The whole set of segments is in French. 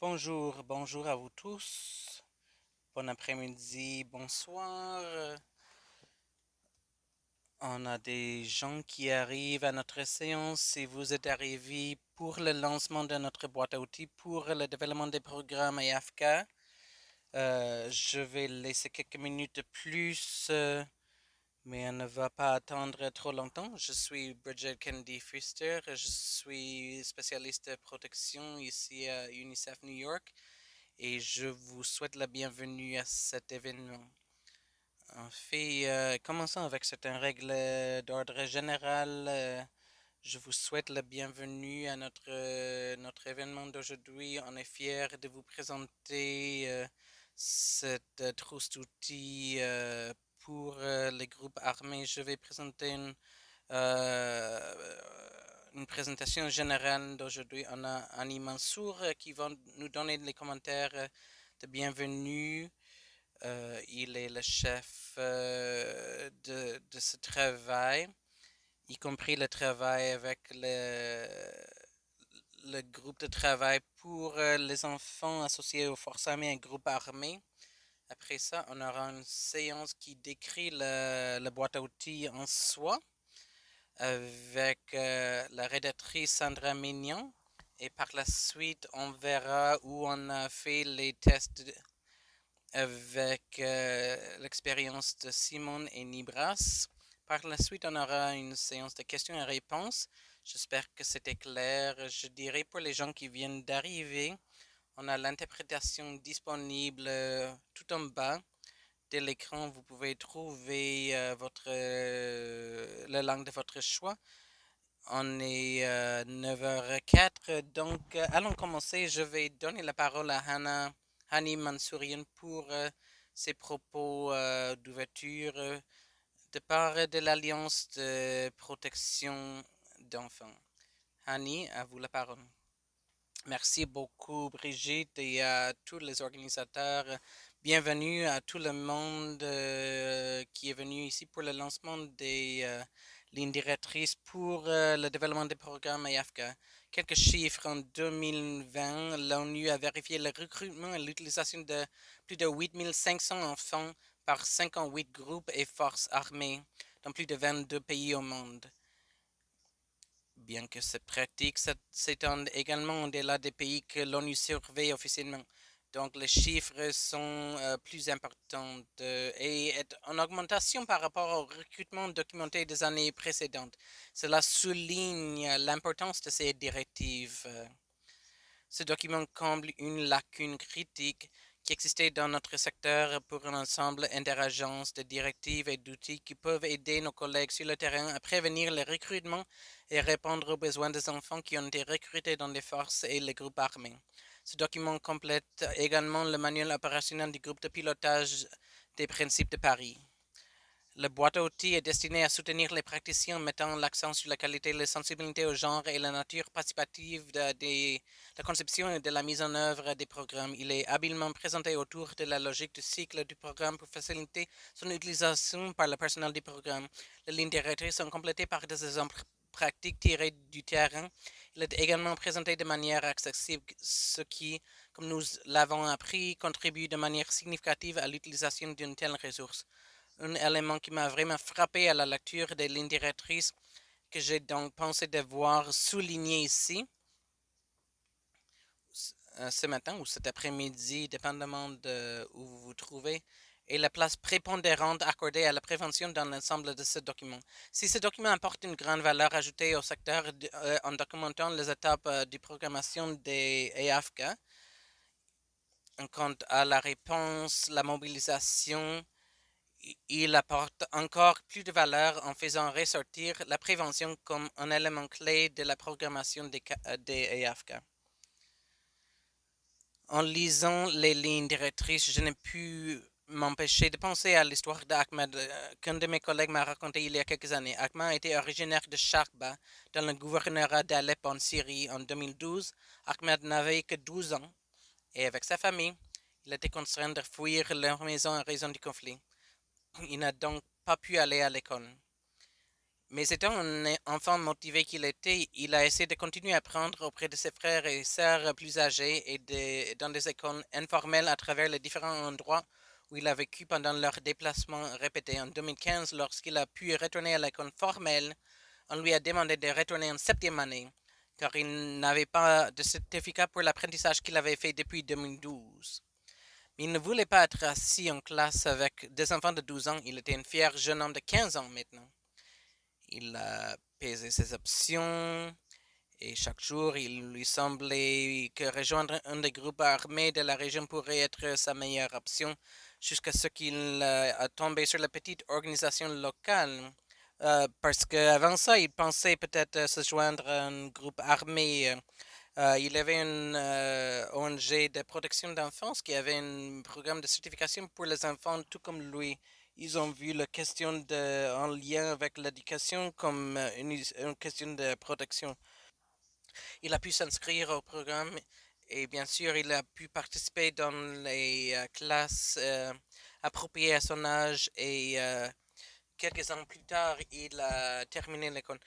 Bonjour, bonjour à vous tous. Bon après-midi, bonsoir. On a des gens qui arrivent à notre séance. Si vous êtes arrivés pour le lancement de notre boîte à outils pour le développement des programmes AFK, euh, je vais laisser quelques minutes de plus, euh, mais on ne va pas attendre trop longtemps. Je suis Bridget Kennedy Fuster. Je suis spécialiste de protection ici à UNICEF New York et je vous souhaite la bienvenue à cet événement. En fait, euh, commençons avec certaines règles d'ordre général. Euh, je vous souhaite la bienvenue à notre, euh, notre événement d'aujourd'hui. On est fiers de vous présenter euh, cette trousse d'outils pour euh, les groupes armés. Je vais présenter une, euh, une présentation générale d'aujourd'hui. On a Annie Mansour qui va nous donner les commentaires de bienvenue. Euh, il est le chef de, de ce travail, y compris le travail avec le, le groupe de travail pour les enfants associés aux forces armées et groupes armés. Après ça, on aura une séance qui décrit la boîte à outils en soi avec euh, la rédactrice Sandra Mignon. Et par la suite, on verra où on a fait les tests avec euh, l'expérience de Simon et Nibras. Par la suite, on aura une séance de questions et réponses. J'espère que c'était clair. Je dirais pour les gens qui viennent d'arriver, on a l'interprétation disponible euh, tout en bas de l'écran. Vous pouvez trouver euh, votre, euh, la langue de votre choix. On est 9h04, donc allons commencer. Je vais donner la parole à Hannah Hani Mansourian pour euh, ses propos euh, d'ouverture euh, de part de l'Alliance de protection d'enfants. Hani, à vous la parole. Merci beaucoup Brigitte et à tous les organisateurs. Bienvenue à tout le monde euh, qui est venu ici pour le lancement des euh, lignes directrices pour euh, le développement des programmes AFK. Quelques chiffres. En 2020, l'ONU a vérifié le recrutement et l'utilisation de plus de 8500 enfants par 58 groupes et forces armées dans plus de 22 pays au monde. Bien que cette pratique s'étende également au-delà des pays que l'ONU surveille officiellement. Donc les chiffres sont euh, plus importants et est en augmentation par rapport au recrutement documenté des années précédentes. Cela souligne l'importance de ces directives. Ce document comble une lacune critique qui existait dans notre secteur pour un ensemble interagences de directives et d'outils qui peuvent aider nos collègues sur le terrain à prévenir le recrutement et répondre aux besoins des enfants qui ont été recrutés dans les forces et les groupes armés. Ce document complète également le manuel opérationnel du groupe de pilotage des principes de Paris. La boîte à outils est destinée à soutenir les praticiens mettant l'accent sur la qualité, la sensibilité au genre et la nature participative de, de, la conception et de la mise en œuvre des programmes. Il est habilement présenté autour de la logique du cycle du programme pour faciliter son utilisation par le personnel du programme. Les lignes directrices sont complétées par des exemples pratiques tirées du terrain. Il est également présenté de manière accessible, ce qui, comme nous l'avons appris, contribue de manière significative à l'utilisation d'une telle ressource un élément qui m'a vraiment frappé à la lecture des lignes directrices que j'ai donc pensé devoir souligner ici ce matin ou cet après-midi, dépendamment de où vous vous trouvez, est la place prépondérante accordée à la prévention dans l'ensemble de ce document. Si ce document apporte une grande valeur ajoutée au secteur euh, en documentant les étapes euh, de programmation des EAFK, quant à la réponse, la mobilisation, il apporte encore plus de valeur en faisant ressortir la prévention comme un élément clé de la programmation des, des EAFK. En lisant les lignes directrices, je n'ai pu m'empêcher de penser à l'histoire d'Ahmed qu'un de mes collègues m'a raconté il y a quelques années. Ahmed était originaire de Sharba, dans le gouvernorat d'Alep en Syrie en 2012. Ahmed n'avait que 12 ans et avec sa famille, il était contraint de fuir leur maison en raison du conflit. Il n'a donc pas pu aller à l'école. Mais étant un enfant motivé qu'il était, il a essayé de continuer à apprendre auprès de ses frères et sœurs plus âgés et dans des écoles informelles à travers les différents endroits où il a vécu pendant leurs déplacements répétés. En 2015, lorsqu'il a pu retourner à l'école formelle, on lui a demandé de retourner en septième année, car il n'avait pas de certificat pour l'apprentissage qu'il avait fait depuis 2012. Mais il ne voulait pas être assis en classe avec des enfants de 12 ans, il était un fier jeune homme de 15 ans maintenant. Il a pesé ses options, et chaque jour, il lui semblait que rejoindre un des groupes armés de la région pourrait être sa meilleure option, jusqu'à ce qu'il euh, a tombé sur la petite organisation locale. Euh, parce qu'avant ça, il pensait peut-être se joindre à un groupe armé. Euh, il avait une ONG de protection d'enfance qui avait un programme de certification pour les enfants, tout comme lui. Ils ont vu la question en lien avec l'éducation comme une question de protection. Il a pu s'inscrire au programme et bien sûr, il a pu participer dans les euh, classes euh, appropriées à son âge et euh, quelques ans plus tard, il a terminé l'école.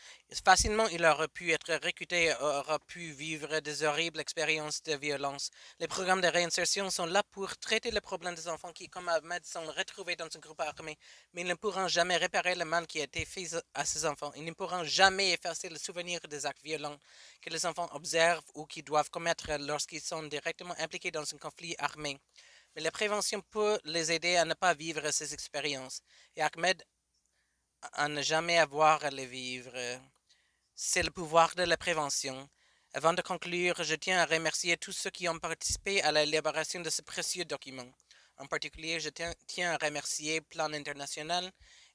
Facilement, il aurait pu être recruté, aurait pu vivre des horribles expériences de violence. Les programmes de réinsertion sont là pour traiter les problèmes des enfants qui, comme Ahmed, sont retrouvés dans un groupe armé, mais ils ne pourront jamais réparer le mal qui a été fait à ces enfants. Ils ne pourront jamais effacer le souvenir des actes violents que les enfants observent ou qui doivent commettre lorsqu'ils sont directement impliqués dans un conflit armé. Mais la prévention peut les aider à ne pas vivre ces expériences. Et Ahmed à ne jamais avoir à les vivre. C'est le pouvoir de la prévention. Avant de conclure, je tiens à remercier tous ceux qui ont participé à l'élaboration de ce précieux document. En particulier, je tiens à remercier Plan International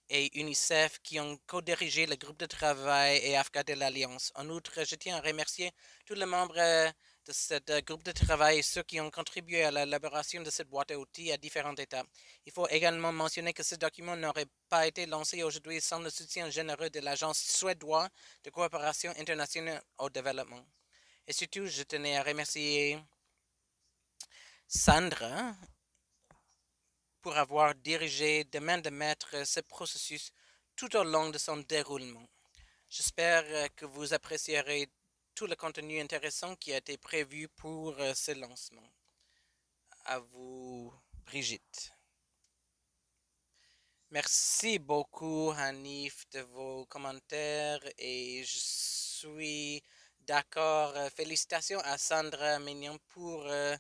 et UNICEF qui ont co-dirigé le groupe de travail et AFCA de l'Alliance. En outre, je tiens à remercier tous les membres de ce euh, groupe de travail et ceux qui ont contribué à l'élaboration de cette boîte à outils à différentes étapes. Il faut également mentionner que ce document n'aurait pas été lancé aujourd'hui sans le soutien généreux de l'Agence suédoise de coopération internationale au développement. Et surtout, je tenais à remercier Sandra pour avoir dirigé de main de maître ce processus tout au long de son déroulement. J'espère que vous apprécierez tout le contenu intéressant qui a été prévu pour euh, ce lancement. À vous, Brigitte. Merci beaucoup, Hanif, de vos commentaires et je suis d'accord. Euh, félicitations à Sandra Mignon pour euh,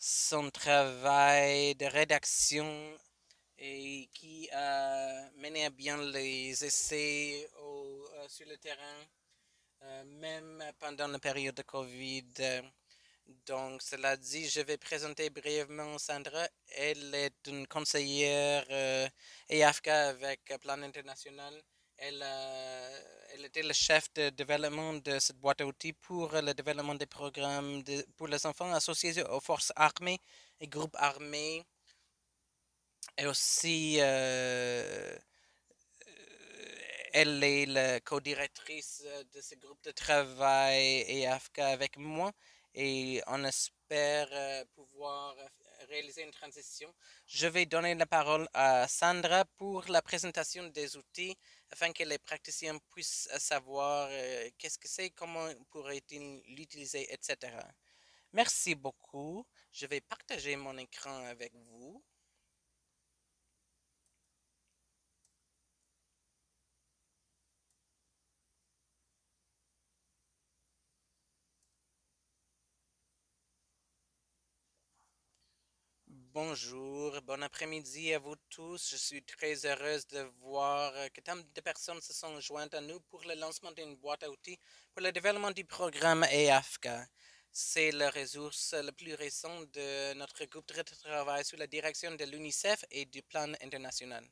son travail de rédaction et qui a mené à bien les essais sur le terrain. Euh, même pendant la période de COVID. Donc, cela dit, je vais présenter brièvement Sandra. Elle est une conseillère euh, EAFK avec Plan International. Elle, elle, était le chef de développement de cette boîte à outils pour le développement des programmes pour les enfants associés aux forces armées et groupes armés. Et aussi, euh, elle est la co-directrice euh, de ce groupe de travail et AFCA avec moi et on espère euh, pouvoir réaliser une transition. Je vais donner la parole à Sandra pour la présentation des outils afin que les praticiens puissent savoir euh, qu'est-ce que c'est, comment pourrait-il l'utiliser, etc. Merci beaucoup. Je vais partager mon écran avec vous. Bonjour, bon après-midi à vous tous. Je suis très heureuse de voir que tant de personnes se sont jointes à nous pour le lancement d'une boîte à outils pour le développement du programme EAFCA. C'est la ressource la plus récente de notre groupe de travail sous la direction de l'UNICEF et du plan international.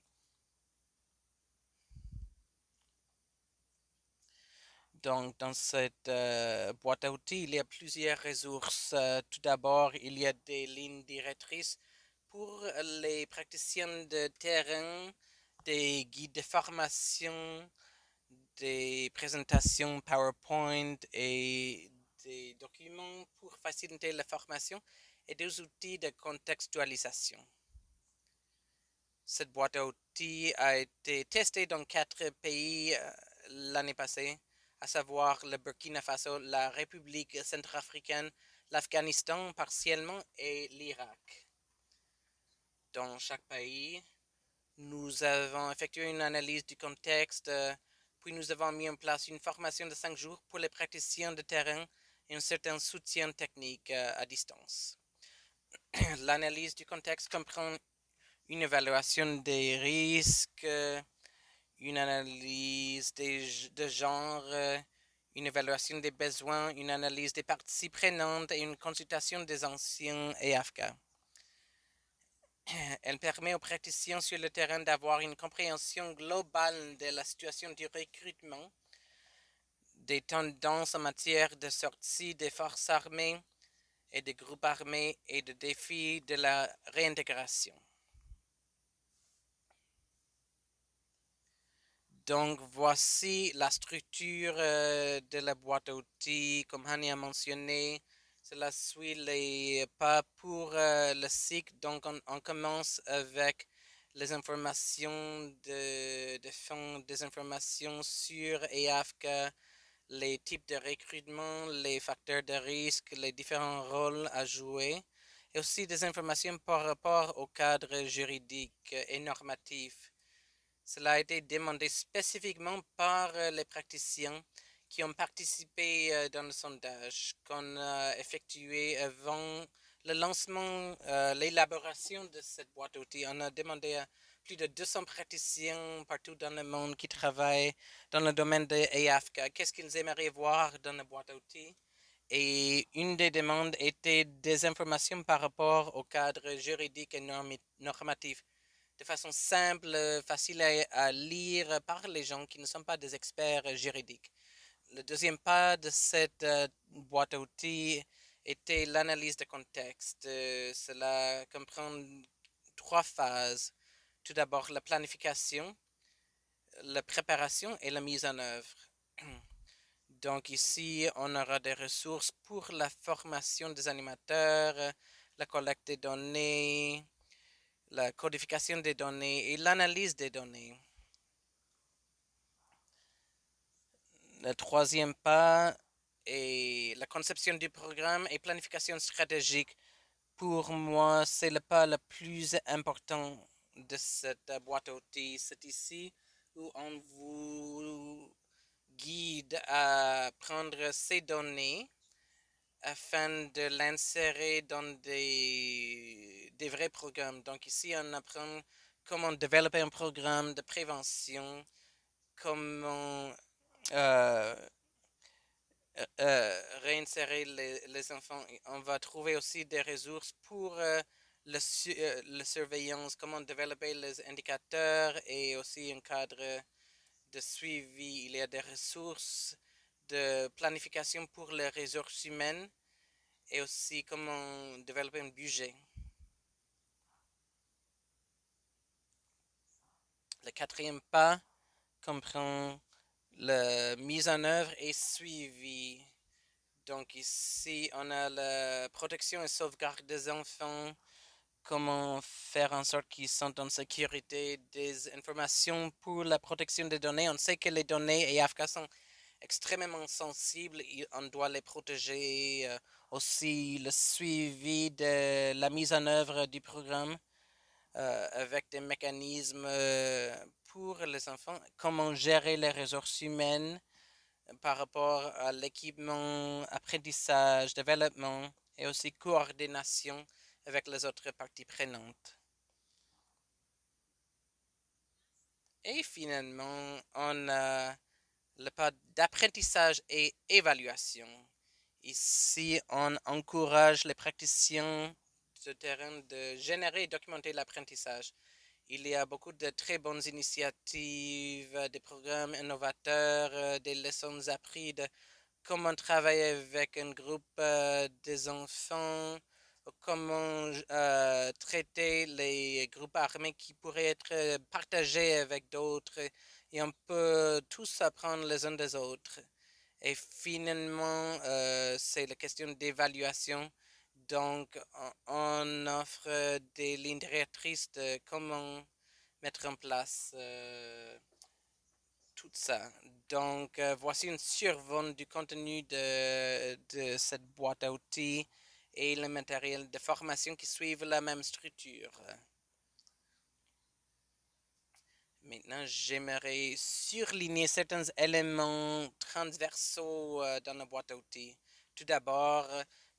Donc, dans cette euh, boîte à outils, il y a plusieurs ressources. Euh, tout d'abord, il y a des lignes directrices pour les praticiens de terrain, des guides de formation, des présentations PowerPoint et des documents pour faciliter la formation et des outils de contextualisation. Cette boîte à outils a été testée dans quatre pays, euh, l'année passée, à savoir le Burkina Faso, la République centrafricaine, l'Afghanistan partiellement et l'Irak. Dans chaque pays, nous avons effectué une analyse du contexte, puis nous avons mis en place une formation de cinq jours pour les praticiens de terrain et un certain soutien technique à distance. L'analyse du contexte comprend une évaluation des risques, une analyse de genre, une évaluation des besoins, une analyse des parties prenantes et une consultation des anciens EAFK. Elle permet aux praticiens sur le terrain d'avoir une compréhension globale de la situation du recrutement, des tendances en matière de sortie des forces armées et des groupes armés et des défis de la réintégration. Donc, voici la structure euh, de la boîte à outils, comme Hani a mentionné. Cela suit les pas pour euh, le cycle. Donc, on, commence avec les informations de, de des informations sur EAFK, les types de recrutement, les facteurs de risque, les différents rôles à jouer, et aussi des informations par rapport au cadre juridique et normatif cela a été demandé spécifiquement par euh, les praticiens qui ont participé euh, dans le sondage qu'on a effectué avant le lancement, euh, l'élaboration de cette boîte d'outils. On a demandé à plus de 200 praticiens partout dans le monde qui travaillent dans le domaine de EAFK qu'est-ce qu'ils aimeraient voir dans la boîte d'outils. Et une des demandes était des informations par rapport au cadre juridique et normatif de façon simple, facile à, lire par les gens qui ne sont pas des experts juridiques. Le deuxième pas de cette euh, boîte à outils était l'analyse de contexte. Euh, cela comprend trois phases. Tout d'abord, la planification, la préparation et la mise en œuvre. Donc ici, on aura des ressources pour la formation des animateurs, la collecte des données, la codification des données et l'analyse des données. Le troisième pas est la conception du programme et planification stratégique. Pour moi, c'est le pas le plus important de cette boîte à outils. C'est ici où on vous guide à prendre ces données afin de l'insérer dans des, des, vrais programmes. Donc ici, on apprend comment développer un programme de prévention, comment euh, euh, euh, réinsérer les, les, enfants. On va trouver aussi des ressources pour la surveillance, comment développer les indicateurs et aussi un cadre de suivi. Il y a des ressources de planification pour les ressources humaines et aussi comment développer un budget. Le quatrième pas comprend la mise en œuvre et suivi. Donc ici, on a la protection et sauvegarde des enfants, comment faire en sorte qu'ils sont en sécurité, des informations pour la protection des données. On sait que les données et AFK sont extrêmement sensibles, on doit les protéger. Euh, aussi le suivi de la mise en œuvre du programme euh, avec des mécanismes euh, pour les enfants, comment gérer les ressources humaines par rapport à l'équipement, apprentissage, développement et aussi coordination avec les autres parties prenantes. Et finalement, on a le pas d'apprentissage et évaluation. Ici, on encourage les praticiens de terrain de générer et documenter l'apprentissage. Il y a beaucoup de très bonnes initiatives, des programmes innovateurs, des leçons apprises comment travailler avec un groupe euh, des enfants, comment euh, traiter les groupes armés qui pourraient être partagés avec d'autres et on peut tous apprendre les uns des autres. Et finalement, euh, c'est la question d'évaluation. Donc, on offre des lignes directrices de comment mettre en place euh, tout ça. Donc, euh, voici une survol du contenu de, de, cette boîte à outils et le matériel de formation qui suivent la même structure. Maintenant, j'aimerais surligner certains éléments transversaux euh, dans la boîte à outils. Tout d'abord,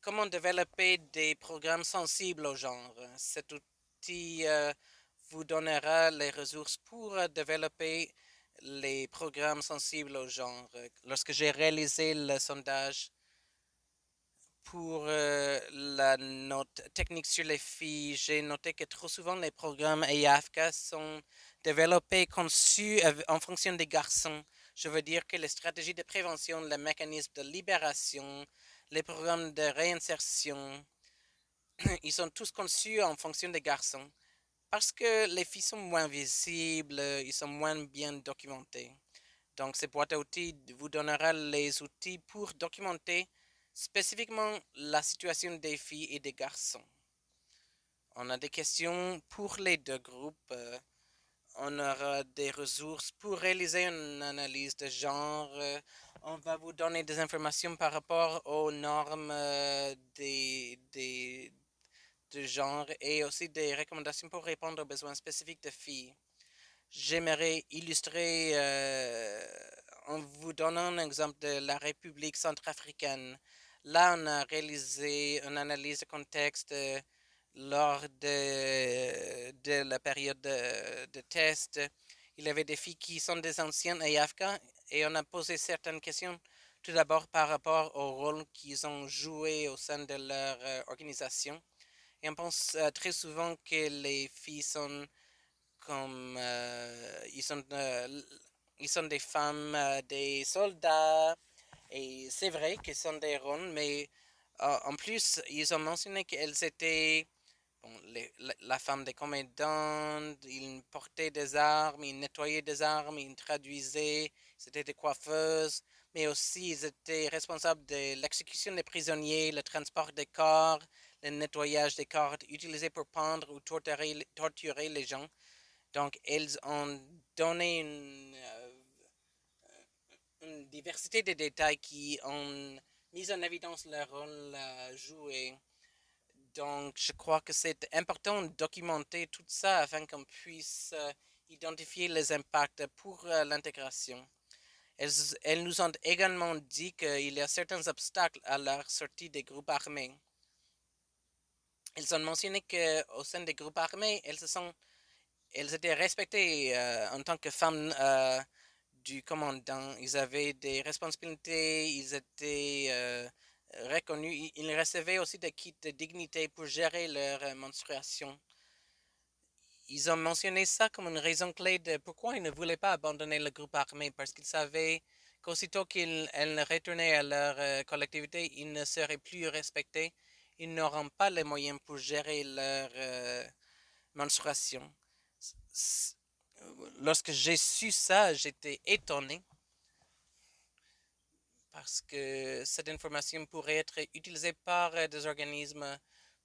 comment développer des programmes sensibles au genre? Cet outil euh, vous donnera les ressources pour développer les programmes sensibles au genre. Lorsque j'ai réalisé le sondage pour euh, la note technique sur les filles, j'ai noté que trop souvent les programmes EAFK sont développés, conçus en fonction des garçons. Je veux dire que les stratégies de prévention, les mécanismes de libération, les programmes de réinsertion, ils sont tous conçus en fonction des garçons. Parce que les filles sont moins visibles, ils sont moins bien documentés. Donc, cette boîte à outils vous donnera les outils pour documenter spécifiquement la situation des filles et des garçons. On a des questions pour les deux groupes. Euh, on aura des ressources pour réaliser une analyse de genre. On va vous donner des informations par rapport aux normes euh, des, des, de genre et aussi des recommandations pour répondre aux besoins spécifiques de filles. J'aimerais illustrer euh, en vous donnant un exemple de la République centrafricaine. Là, on a réalisé une analyse de contexte euh, lors de, la période de, test. Il y avait des filles qui sont des anciennes AFK et on a posé certaines questions tout d'abord par rapport au rôle qu'ils ont joué au sein de leur euh, organisation. Et on pense euh, très souvent que les filles sont comme euh, ils sont ils sont des femmes, des soldats. Et c'est vrai qu'ils sont des ronds, mais en plus, ils ont mentionné qu'elles étaient bon, la, la, femme des commandants, ils portaient des armes, ils nettoyaient des armes, ils traduisaient, c'était des coiffeuses, mais aussi ils étaient responsables de l'exécution des prisonniers, le transport des corps, le nettoyage des corps utilisés pour pendre ou torturer, les gens. Donc, elles ont donné une, euh, une, diversité de détails qui ont mis en évidence leur rôle à jouer. Donc, je crois que c'est important de documenter tout ça afin qu'on puisse euh, identifier les impacts pour euh, l'intégration. Elles, nous ont également dit qu'il y a certains obstacles à la sortie des groupes armés elles ont mentionné qu'au sein des groupes armés, elles étaient respectées euh, en tant que femmes euh, du commandant. Ils avaient des responsabilités, ils étaient euh, reconnus. Ils recevaient aussi des kits de dignité pour gérer leur menstruation. Ils ont mentionné ça comme une raison clé de pourquoi ils ne voulaient pas abandonner le groupe armé, parce qu'ils savaient qu'aussitôt qu'elles retournaient à leur collectivité, ils ne seraient plus respectés ils n'auront pas les moyens pour gérer leur euh, menstruation. Lorsque j'ai su ça, j'étais étonné parce que cette information pourrait être utilisée par euh, des organismes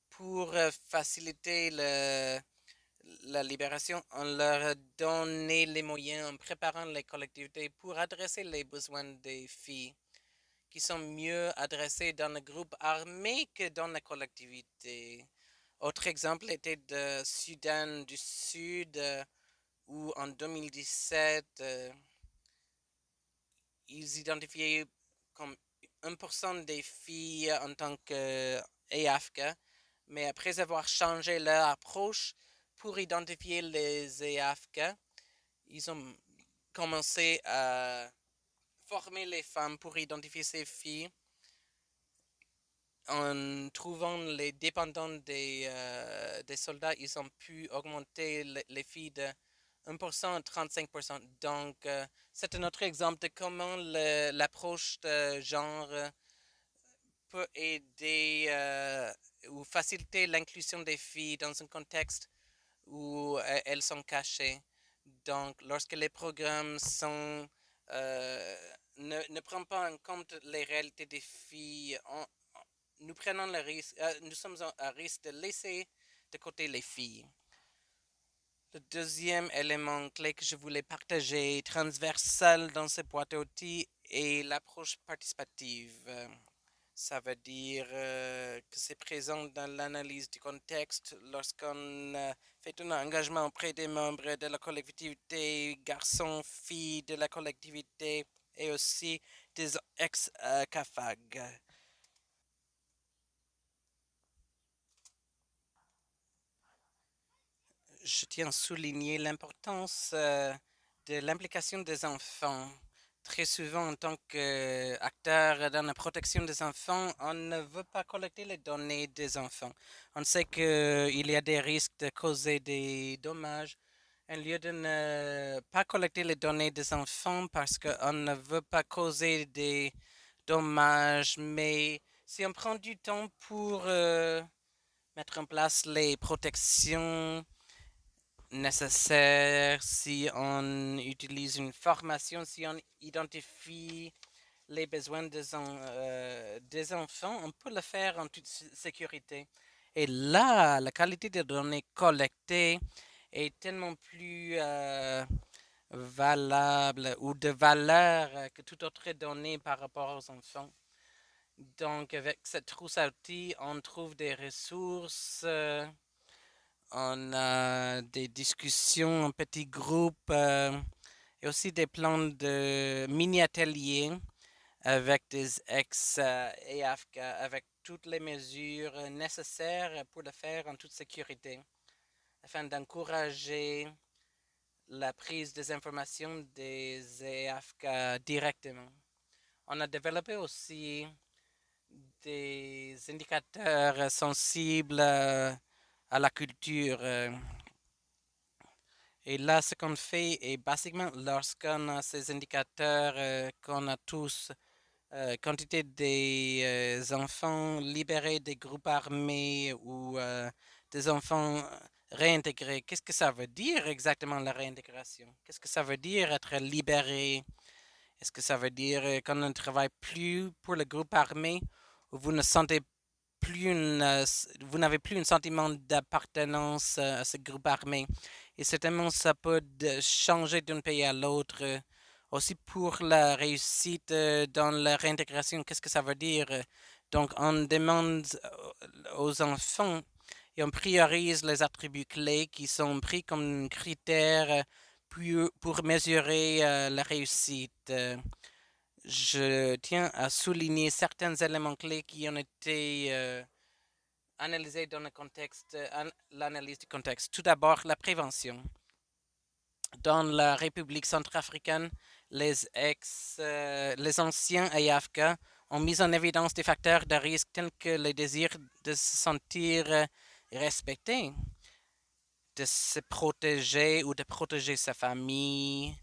pour euh, faciliter le, la libération en leur donnant les moyens, en préparant les collectivités pour adresser les besoins des filles qui sont mieux adressés dans le groupe armé que dans la collectivité. Autre exemple était de Sudan du Sud, euh, où en 2017, euh, ils identifiaient comme 1% des filles en tant qu'EAFK, mais après avoir changé leur approche pour identifier les EAFK, ils ont commencé à former les femmes pour identifier ces filles en trouvant les dépendants des, euh, des soldats, ils ont pu augmenter les, filles de 1% à 35%. Donc, euh, c'est un autre exemple de comment l'approche de genre peut aider euh, ou faciliter l'inclusion des filles dans un contexte où elles sont cachées. Donc, lorsque les programmes sont ne, ne prend pas en compte les réalités des filles. nous prenons le risque, euh, nous sommes à risque de laisser de côté les filles. Le deuxième élément clé que je voulais partager, transversal dans ces boîtes à outils, est l'approche participative. Ça veut dire euh, que c'est présent dans l'analyse du contexte lorsqu'on euh, fait un engagement auprès des membres de la collectivité, garçons, filles de la collectivité et aussi des ex-CAFAG. Je tiens à souligner l'importance euh, de l'implication des enfants très souvent, en tant qu'acteur dans la protection des enfants, on ne veut pas collecter les données des enfants. On sait qu'il y a des risques de causer des dommages. Au lieu de ne pas collecter les données des enfants parce qu'on ne veut pas causer des dommages, mais si on prend du temps pour euh, mettre en place les protections, nécessaire si on utilise une formation, si on identifie les besoins des, euh, enfants, on peut le faire en toute sécurité. Et là, la qualité des données collectées est tellement plus euh, valable ou de valeur que toute autre donnée par rapport aux enfants. Donc, avec cette trousse à on trouve des ressources. Euh, on a des discussions en petits groupes euh, et aussi des plans de mini-ateliers avec des ex-EAFK, avec toutes les mesures nécessaires pour le faire en toute sécurité, afin d'encourager la prise des informations des EAFK directement. On a développé aussi des indicateurs sensibles euh, à la culture. Euh. Et là, ce qu'on fait est basiquement lorsqu'on a ces indicateurs euh, qu'on a tous, euh, quantité des enfants libérés des groupes armés ou des enfants réintégrés, qu'est-ce que ça veut dire exactement la réintégration? Qu'est-ce que ça veut dire être libéré? Est-ce que ça veut dire qu'on ne travaille plus pour le groupe armé ou vous ne sentez plus euh, vous n'avez plus un sentiment d'appartenance euh, à ce groupe armé. Et certainement, ça peut changer d'un pays à l'autre. Aussi pour la réussite euh, dans la réintégration, qu'est-ce que ça veut dire? Donc, on demande aux enfants et on priorise les attributs clés qui sont pris comme critères pour mesurer la réussite je tiens à souligner certains éléments clés qui ont été euh, analysés dans le contexte, l'analyse du contexte. Tout d'abord, la prévention. Dans la République centrafricaine, les ex, euh, les anciens AFK ont mis en évidence des facteurs de risque tels que le désir de se sentir euh, respecté, de se protéger ou de protéger sa famille,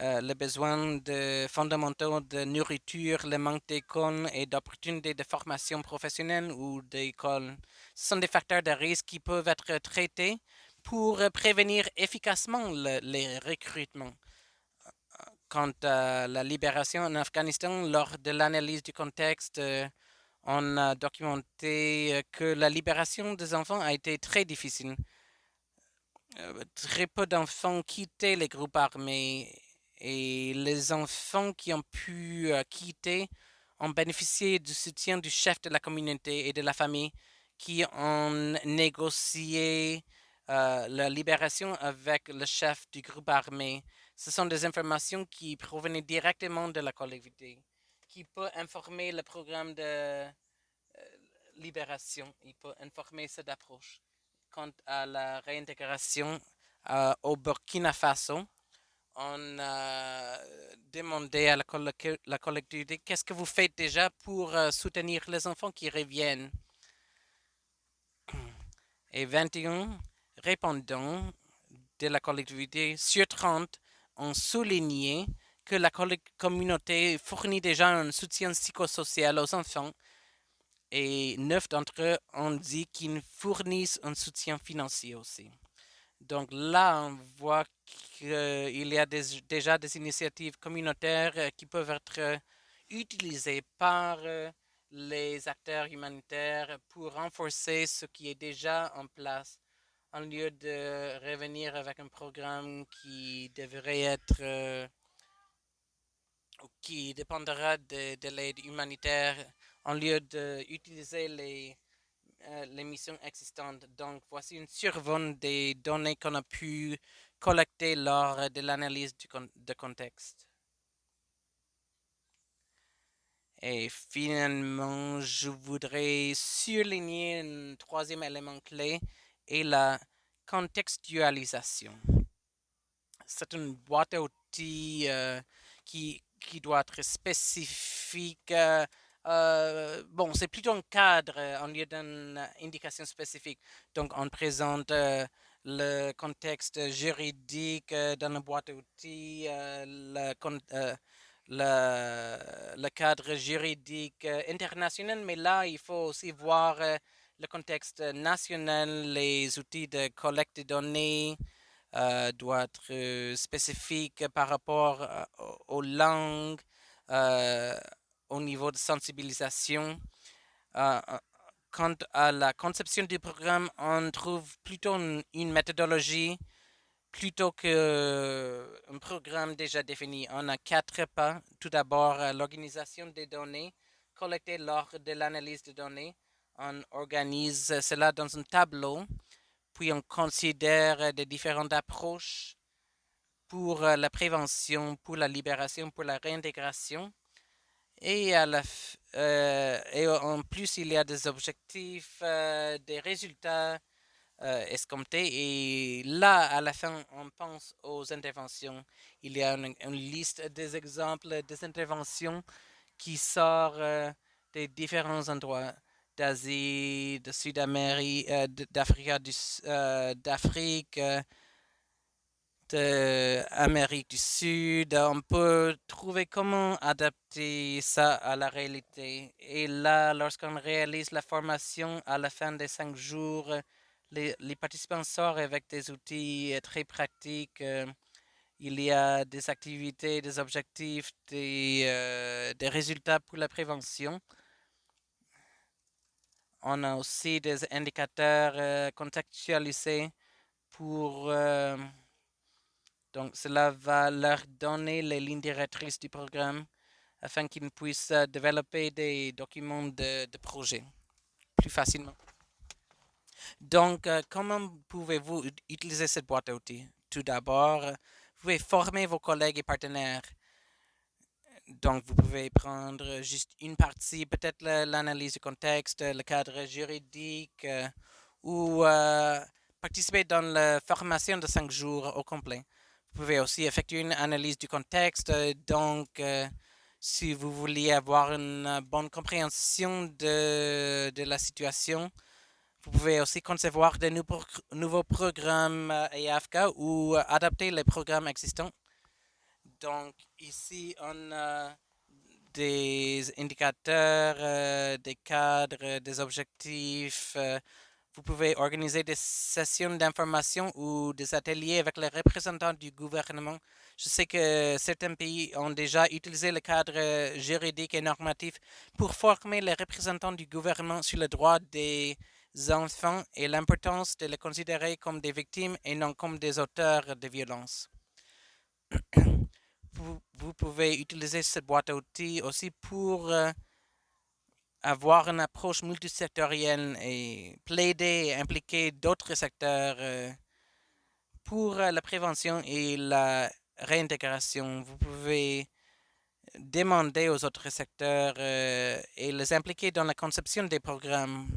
euh, les besoins de fondamentaux de nourriture, le manque d'école et d'opportunités de formation professionnelle ou d'école. Ce sont des facteurs de risque qui peuvent être traités pour prévenir efficacement les recrutements. Quant à la libération en Afghanistan, lors de l'analyse du contexte, euh, on a documenté que la libération des enfants a été très difficile. Euh, très peu d'enfants quittaient les groupes armés et les enfants qui ont pu euh, quitter ont bénéficié du soutien du chef de la communauté et de la famille qui ont négocié euh, la libération avec le chef du groupe armé. Ce sont des informations qui provenaient directement de la collectivité, qui peut informer le programme de euh, libération, il peut informer cette approche. Quant à la réintégration au Burkina Faso, on a demandé à la, collectivité qu'est-ce que vous faites déjà pour euh, soutenir les enfants qui reviennent? Et 21 répondants de la collectivité sur 30 ont souligné que la communauté fournit déjà un soutien psychosocial aux enfants et 9 d'entre eux ont dit qu'ils fournissent un soutien financier aussi. Donc là, on voit qu'il y a déjà des initiatives communautaires euh, qui peuvent être euh, utilisées par euh, les acteurs humanitaires pour renforcer ce qui est déjà en place. En lieu de revenir avec un programme qui devrait être qui dépendra de, l'aide humanitaire en lieu d'utiliser les, les missions existantes. Donc, voici une survol des données qu'on a pu collecter lors de l'analyse de contexte. Et finalement, je voudrais surligner un troisième élément clé et la contextualisation. C'est une boîte à outils euh, qui, qui, doit être spécifique. Euh, euh, bon, c'est plutôt un cadre en lieu d'une indication spécifique. Donc, on présente le contexte juridique dans la boîte à outils, le, cadre juridique euh, international, mais là, il faut aussi voir euh, le contexte national, les outils de collecte de données euh, doivent être spécifiques par rapport aux langues, au niveau de sensibilisation. quant à la conception du programme, on trouve plutôt une méthodologie plutôt qu'un euh, programme déjà défini. On a quatre pas. Tout d'abord, euh, l'organisation des données collectées lors de l'analyse des données. On organise cela dans un tableau, puis on considère des différentes approches pour euh, la prévention, pour la libération, pour la réintégration. Et, à la, et en plus, il y a des objectifs, des résultats, euh, Et là, à la fin, on pense aux interventions. Il y a une, liste des exemples des interventions qui sort euh, des différents endroits d'Asie, de Sud-Amérique, euh, d'Afrique, euh, d'Amérique du Sud. On peut trouver comment adapter ça à la réalité. Et là, lorsqu'on réalise la formation à la fin des cinq jours, les, participants sortent avec des outils euh, très pratiques. Euh, il y a des activités, des objectifs, des, des résultats pour la prévention. On a aussi des indicateurs contextualisés pour... donc, cela va leur donner les lignes directrices du programme afin qu'ils puissent développer des documents de, projet plus facilement. Donc, euh, comment pouvez-vous utiliser cette boîte à outils? Tout d'abord, vous pouvez former vos collègues et partenaires. Donc, vous pouvez prendre juste une partie, peut-être l'analyse du contexte, le cadre juridique, euh, ou euh, participer dans la formation de cinq jours au complet. Vous pouvez aussi effectuer une analyse du contexte. Donc, si vous voulez avoir une bonne compréhension de, la situation, vous pouvez aussi concevoir de nouveaux, programmes EAFK euh, ou euh, adapter les programmes existants. Donc ici, on a des indicateurs, euh, des cadres, des objectifs. Vous pouvez organiser des sessions d'information ou des ateliers avec les représentants du gouvernement. Je sais que certains pays ont déjà utilisé le cadre juridique et normatif pour former les représentants du gouvernement sur le droit des enfants et l'importance de les considérer comme des victimes et non comme des auteurs de violence. vous, pouvez utiliser cette boîte à outils aussi pour euh, avoir une approche multisectorielle et plaider et impliquer d'autres secteurs euh, pour euh, la prévention et la réintégration. Vous pouvez demander aux autres secteurs et les impliquer dans la conception des programmes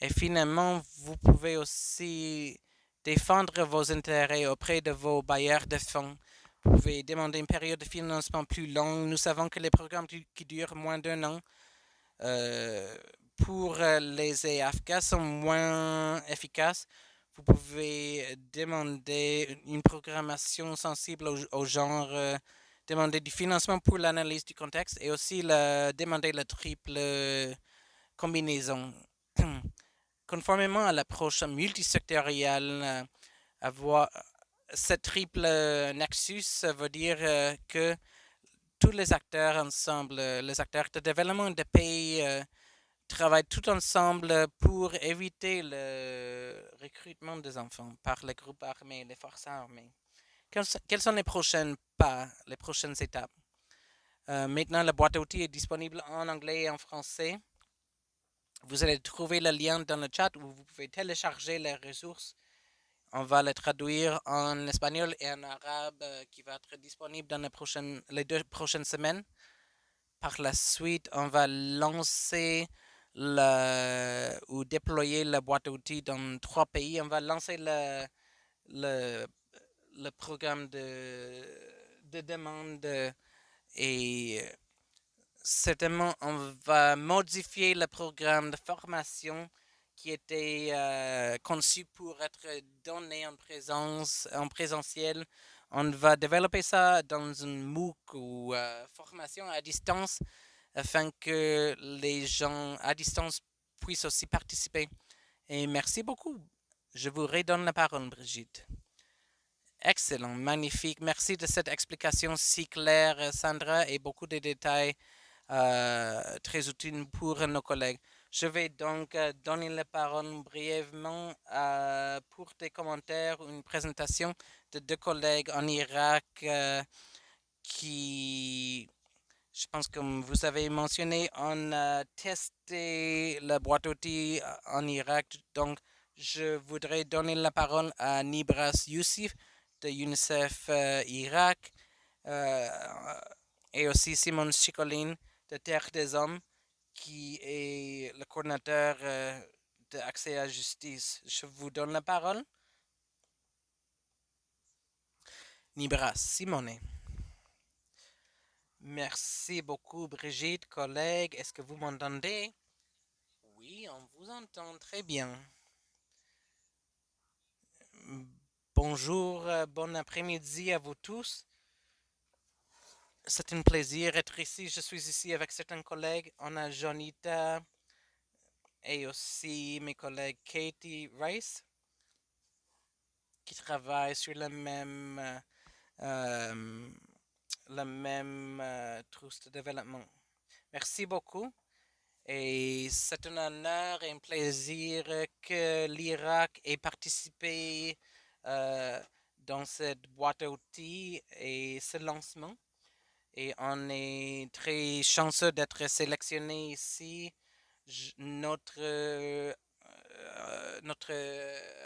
et finalement, vous pouvez aussi défendre vos intérêts auprès de vos bailleurs de fonds. Vous pouvez demander une période de financement plus longue. Nous savons que les programmes qui durent moins d'un an euh, pour les EAFK sont moins efficaces. Vous pouvez demander une programmation sensible au, genre, euh, demander du financement pour l'analyse du contexte et aussi demander la triple combinaison. conformément à l'approche multisectorielle, euh, avoir ce triple nexus veut dire euh, que tous les acteurs ensemble, les acteurs de développement des pays, euh, travaillent tout ensemble pour éviter le recrutement des enfants par les groupes armés, les forces armées. Quels sont les prochains pas, les prochaines étapes? Euh, maintenant, la boîte à outils est disponible en anglais et en français. Vous allez trouver le lien dans le chat où vous pouvez télécharger les ressources. On va les traduire en espagnol et en arabe euh, qui va être disponible dans les, prochaines, les deux prochaines semaines. Par la suite, on va lancer le, ou déployer la boîte à outils dans trois pays. On va lancer le, le, le programme de, de demande et certainement on va modifier le programme de formation qui était euh, conçu pour être donné en présence, en présentiel. On va développer ça dans une MOOC ou euh, formation à distance afin que les gens à distance puissent aussi participer. Et merci beaucoup. Je vous redonne la parole, Brigitte. Excellent, magnifique. Merci de cette explication si claire, Sandra, et beaucoup de détails euh, très utiles pour nos collègues. Je vais donc euh, donner la parole brièvement euh, pour des commentaires, une présentation de deux collègues en Irak qui je pense que vous avez mentionné, on a testé la boîte outils en Irak. Donc, je voudrais donner la parole à Nibras Youssef de UNICEF euh, Irak euh, et aussi Simon Chicolin de Terre des Hommes qui est le coordinateur euh, d'accès à la justice. Je vous donne la parole. Nibras Simone. Merci beaucoup, Brigitte, collègue. Est-ce que vous m'entendez? Oui, on vous entend très bien. Bonjour, euh, bon après-midi à vous tous. C'est un plaisir d'être ici. Je suis ici avec certains collègues. On a Jonita et aussi mes collègues Katie Rice qui travaillent sur le même euh, le même euh, de développement. Merci beaucoup. Et c'est un honneur et un plaisir que l'Irak ait participé euh, dans cette boîte à outils et ce lancement. Et on est très chanceux d'être sélectionné ici. notre, euh, notre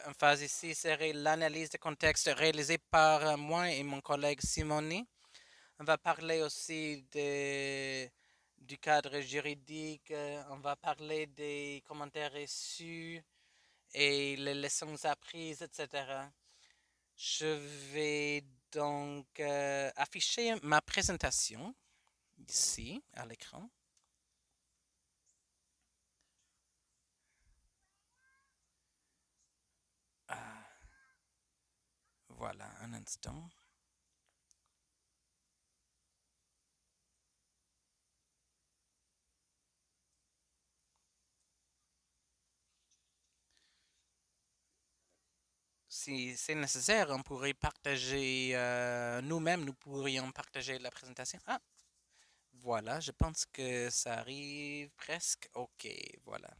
emphase ici serait l'analyse de contexte réalisée par moi et mon collègue Simoni. On va parler aussi de, du cadre juridique, euh, on va parler des commentaires reçus et les leçons apprises, etc. Je vais donc euh, afficher ma présentation ici à l'écran. Ah. Voilà, un instant. Si c'est nécessaire, on pourrait partager, euh, nous-mêmes, nous pourrions partager la présentation. Ah, voilà, je pense que ça arrive presque. OK, voilà.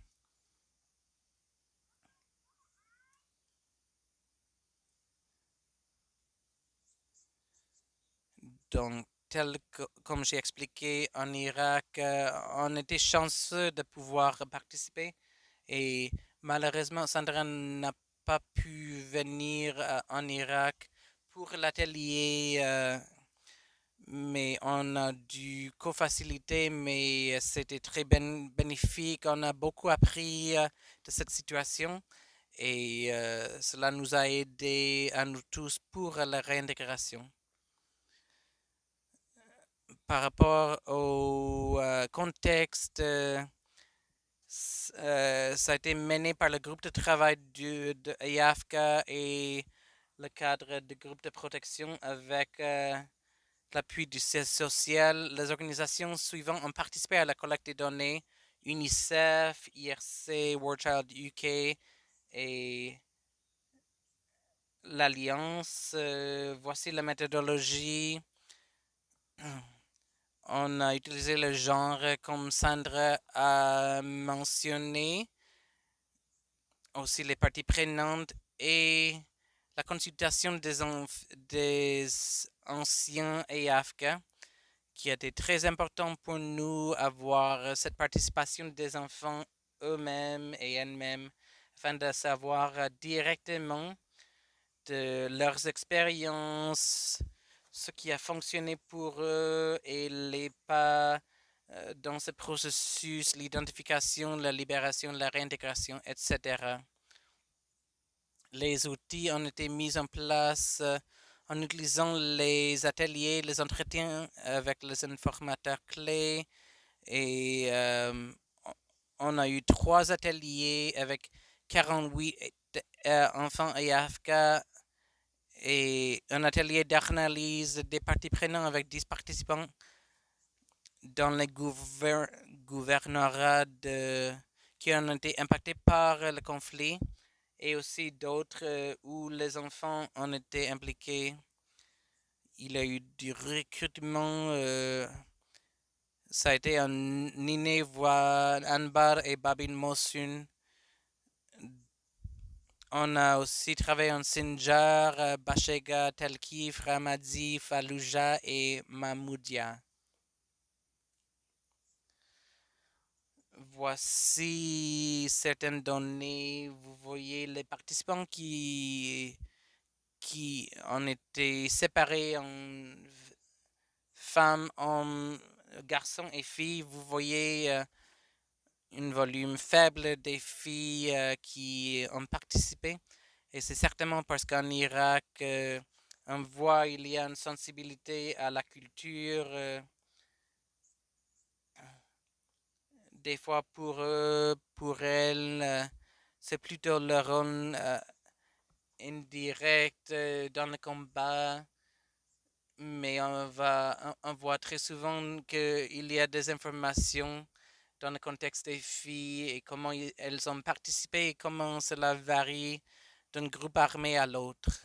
Donc, tel que, comme j'ai expliqué en Irak, euh, on était chanceux de pouvoir participer et malheureusement, Sandra n'a pas pu venir euh, en Irak pour l'atelier, euh, mais on a dû co-faciliter, mais c'était très bénéfique. On a beaucoup appris euh, de cette situation et cela nous a aidé à nous tous pour la réintégration. Par rapport au contexte euh, ça a été mené par le groupe de travail de IAFCA et le cadre du groupe de protection avec euh, l'appui du siège social. Les organisations suivantes ont participé à la collecte des données UNICEF, IRC, World Child UK et l'Alliance. Euh, voici la méthodologie. On a utilisé le genre comme Sandra a mentionné, aussi les parties prenantes et la consultation des, des anciens et AFCA, qui été très important pour nous avoir cette participation des enfants eux-mêmes et elles-mêmes, afin de savoir directement de leurs expériences, ce qui a fonctionné pour eux et les pas euh, dans ce processus, l'identification, la libération, la réintégration, etc. Les outils ont été mis en place euh, en utilisant les ateliers, les entretiens avec les informateurs clés et euh, on a eu trois ateliers avec 48 enfants et AFK et un atelier d'analyse des parties prenantes avec 10 participants dans les gouvernorats qui ont été impactés par le conflit et aussi d'autres euh, où les enfants ont été impliqués. Il y a eu du recrutement. Euh, ça a été en Nineveh, Anbar et Babin Mosun on a aussi travaillé en Sinjar, euh, Bashega, Telkif, Ramadi, Fallujah et Mamoudia. Voici certaines données. Vous voyez les participants qui, qui ont été séparés en femmes, hommes, garçons et filles. Vous voyez euh, un volume faible des filles euh, qui ont participé. Et c'est certainement parce qu'en Irak, euh, on voit il y a une sensibilité à la culture. Euh, des fois pour eux, pour elles, c'est plutôt leur rôle indirect dans le combat. Mais on, va, on voit très souvent qu'il y a des informations dans le contexte des filles et comment elles ont participé et comment cela varie d'un groupe armé à l'autre.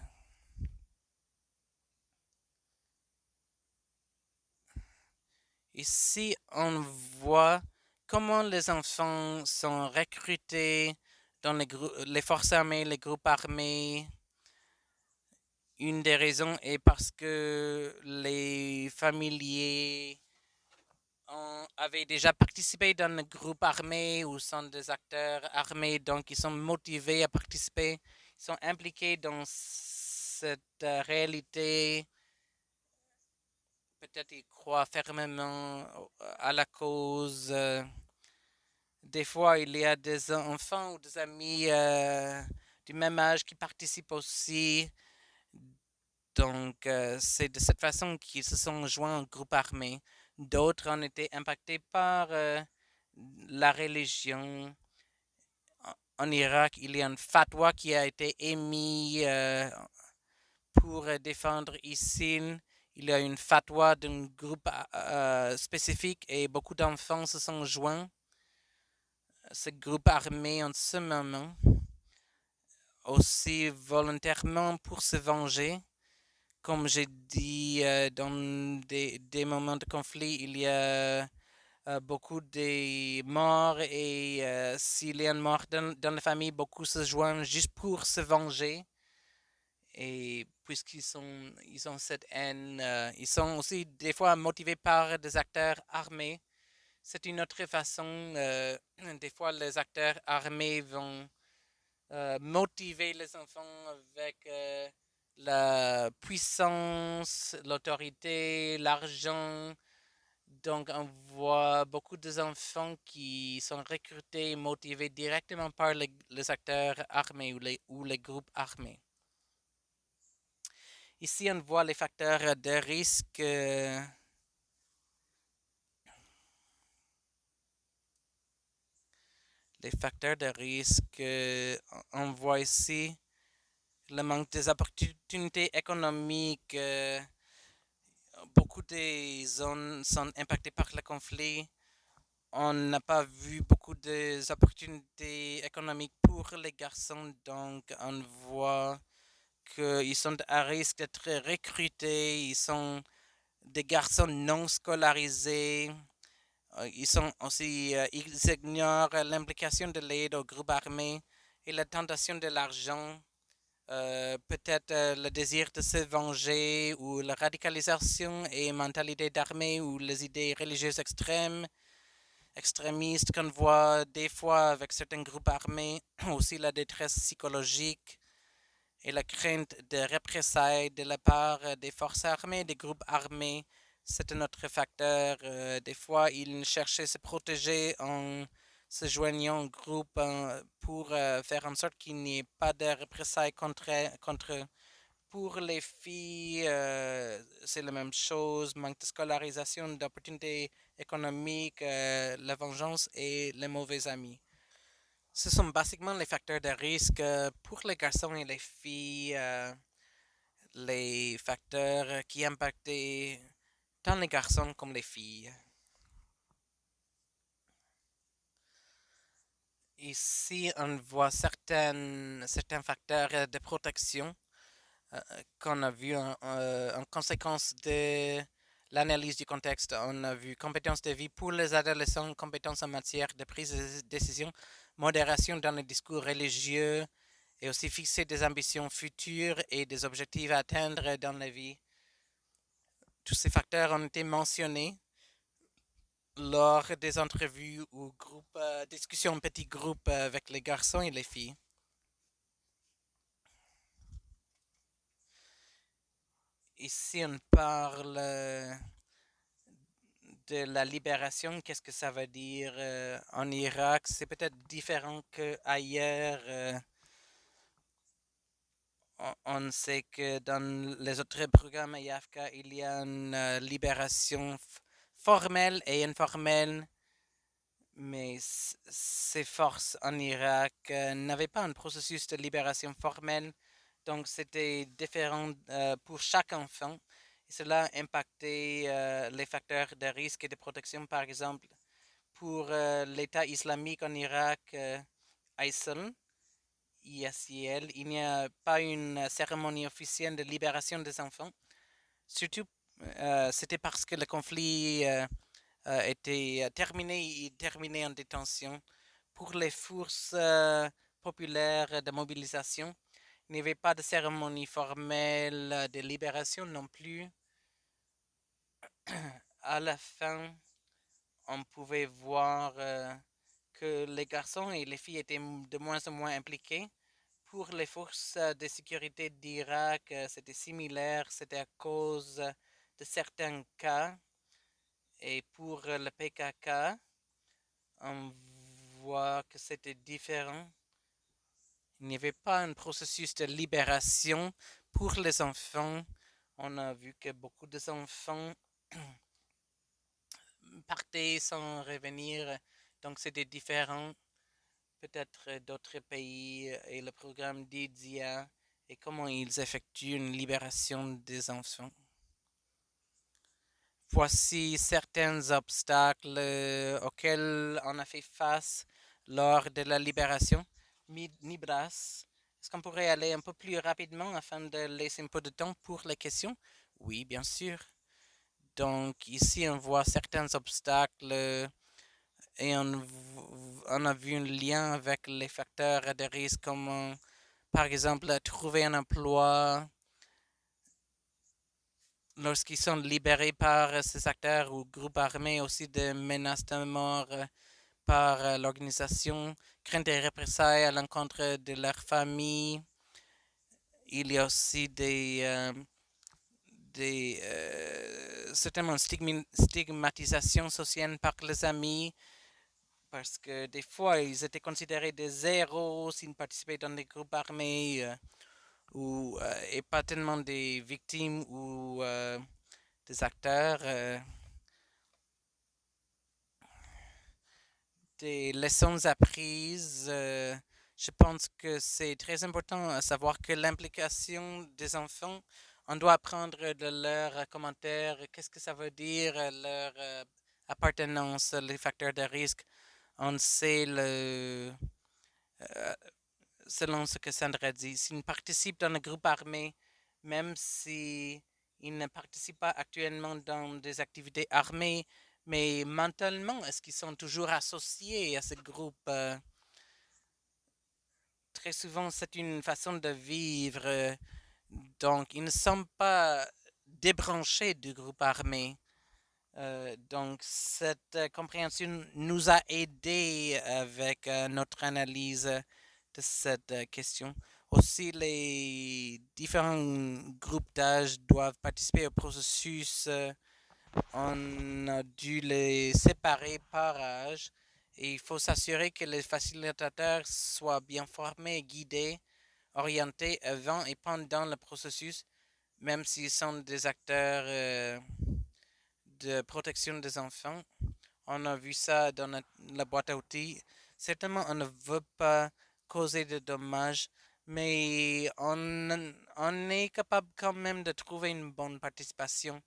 Ici, on voit comment les enfants sont recrutés dans les, forces armées, les groupes armés. Une des raisons est parce que les familiers avaient déjà participé dans le groupe armé ou sont des acteurs armés, donc ils sont motivés à participer, ils sont impliqués dans cette euh, réalité. Peut-être ils croient fermement à la cause. Euh. Des fois, il y a des enfants ou des amis euh, du même âge qui participent aussi. Donc, c'est de cette façon qu'ils se sont joints au groupe armé. D'autres ont été impactés par euh, la religion. En Irak, il y a un fatwa qui a été émis euh, pour défendre ISIL. Il y a une fatwa d'un groupe euh, spécifique et beaucoup d'enfants se sont joints ce groupe armé en ce moment, aussi volontairement pour se venger comme j'ai dit, euh, dans des, moments de conflit, il y a euh, beaucoup de morts et euh, s'il y a une mort dans, la famille, beaucoup se joignent juste pour se venger. Et puisqu'ils sont, ils ont cette haine, ils sont aussi des fois motivés par des acteurs armés. C'est une autre façon. des fois, les acteurs armés vont motiver les enfants avec la puissance, l'autorité, l'argent. Donc, on voit beaucoup d'enfants qui sont recrutés et motivés directement par les, acteurs armés ou les, ou les groupes armés. Ici, on voit les facteurs de risque. les facteurs de risque, on voit ici le manque des opportunités économiques. Euh, beaucoup de zones sont impactées par le conflit. On n'a pas vu beaucoup d'opportunités économiques pour les garçons, donc on voit qu'ils sont à risque d'être recrutés, ils sont des garçons non scolarisés. Euh, Ils sont aussi, euh, ils ignorent l'implication de l'aide au groupe armé et la tentation de l'argent. Euh, peut-être euh, le désir de se venger ou la radicalisation et mentalité d'armée ou les idées religieuses extrêmes, extrémistes qu'on voit des fois avec certains groupes armés, aussi la détresse psychologique et la crainte de représailles de la part euh, des forces armées, des groupes armés. C'est un autre facteur. Des fois, ils cherchaient à se protéger en se joignant au groupe euh, pour euh, faire en sorte qu'il n'y ait pas de représailles contre, contre eux. Pour les filles, euh, c'est la même chose. Manque de scolarisation, d'opportunités économiques, euh, la vengeance et les mauvais amis. Ce sont basiquement les facteurs de risque pour les garçons et les filles, les facteurs qui impactaient tant les garçons comme les filles. Ici, on voit certaines, certains facteurs euh, de protection euh, qu'on a vu en, euh, en conséquence de l'analyse du contexte. On a vu compétences de vie pour les adolescents, compétences en matière de prise de décision, modération dans les discours religieux et aussi fixer des ambitions futures et des objectifs à atteindre dans la vie. Tous ces facteurs ont été mentionnés lors des entrevues ou euh, discussions en petits groupes euh, avec les garçons et les filles. Ici, on parle euh, de la libération. Qu'est-ce que ça veut dire en Irak? C'est peut-être différent qu'ailleurs. on, sait que dans les autres programmes IAFK, il y a une libération formelle et informelle, mais ces forces en Irak euh, n'avaient pas un processus de libération formelle, donc c'était différent euh, pour chaque enfant. Cela impactait euh, les facteurs de risque et de protection, par exemple, pour l'État islamique en Irak, ISIL, ISIL, il n'y a pas une cérémonie officielle de libération des enfants. Surtout, euh, c'était parce que le conflit euh, euh, était terminé terminé en détention. Pour les forces populaires de mobilisation, il n'y avait pas de cérémonie formelle de libération non plus. À la fin, on pouvait voir que les garçons et les filles étaient de moins en moins impliqués. Pour les forces de sécurité d'Irak, c'était similaire, c'était à cause de certains cas. Et pour euh, le PKK, on voit que c'était différent. Il n'y avait pas un processus de libération pour les enfants. On a vu que beaucoup d'enfants partaient sans revenir, donc c'était différent. Peut-être euh, d'autres pays euh, et le programme d'IDIA et comment ils effectuent une libération des enfants. Voici certains obstacles euh, auxquels on a fait face lors de la libération. Nibras, est-ce qu'on pourrait aller un peu plus rapidement afin de laisser un peu de temps pour les questions? Oui, bien sûr. Donc ici, on voit certains obstacles et on, a vu un lien avec les facteurs de risque comme par exemple trouver un emploi lorsqu'ils sont libérés par euh, ces acteurs ou groupes armés, aussi des menaces de mort euh, par euh, l'organisation, crainte des représailles à l'encontre de leur famille. Il y a aussi des, des certainement stigmatisation sociale par les amis, parce que des fois, ils étaient considérés des héros s'ils participaient dans des groupes armés, ou, euh, et pas tellement des victimes ou euh, des acteurs. euh, des leçons apprises. je pense que c'est très important à savoir que l'implication des enfants, on doit apprendre de leurs commentaires, qu'est-ce que ça veut dire, leur appartenance, les facteurs de risque. On sait le, selon ce que Sandra dit, s'ils participent dans un groupe armé, même si Ils ne participent pas actuellement dans des activités armées, mais mentalement, est-ce qu'ils sont toujours associés à ce groupe? euh? Très souvent, c'est une façon de vivre. Donc, ils ne sont pas débranchés du groupe armé. Euh, donc, cette compréhension nous a aidés avec euh, notre analyse cette euh, question. Aussi, les différents groupes d'âge doivent participer au processus. euh, on a dû les séparer par âge et il faut s'assurer que les facilitateurs soient bien formés, guidés, orientés avant et pendant le processus, même s'ils sont des acteurs euh, de protection des enfants. On a vu ça dans la boîte à outils. Certainement, on ne veut pas causer de dommages, mais on, est capable quand même de trouver une bonne participation.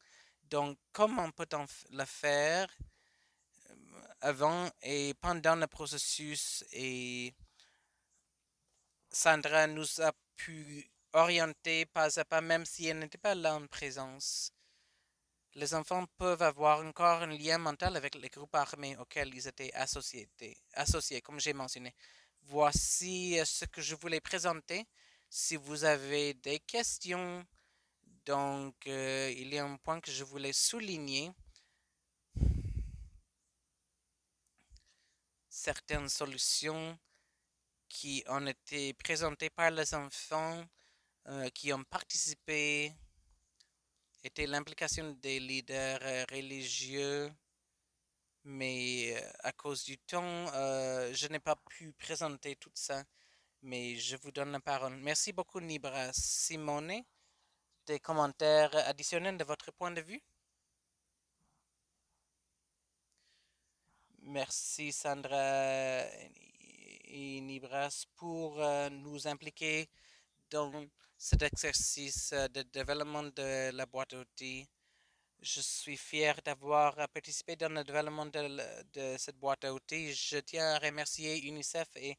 Donc, comment peut-on le faire euh, avant et pendant le processus? Et Sandra nous a pu orienter pas à pas, même si elle n'était pas là en présence. Les enfants peuvent avoir encore un lien mental avec les groupes armés auxquels ils étaient associés, associés comme j'ai mentionné. Voici ce que je voulais présenter. Si vous avez des questions, donc il y a un point que je voulais souligner. Certaines solutions qui ont été présentées par les enfants qui ont participé étaient l'implication des leaders euh, religieux, mais à cause du temps, je n'ai pas pu présenter tout ça, mais je vous donne la parole. Merci beaucoup, Nibra. Simone, des commentaires additionnels de votre point de vue? Merci, Sandra et Nibras, pour nous impliquer dans cet exercice de développement de la boîte à outils. Je suis fier d'avoir euh, participé dans le développement de, cette boîte à outils. Je tiens à remercier UNICEF et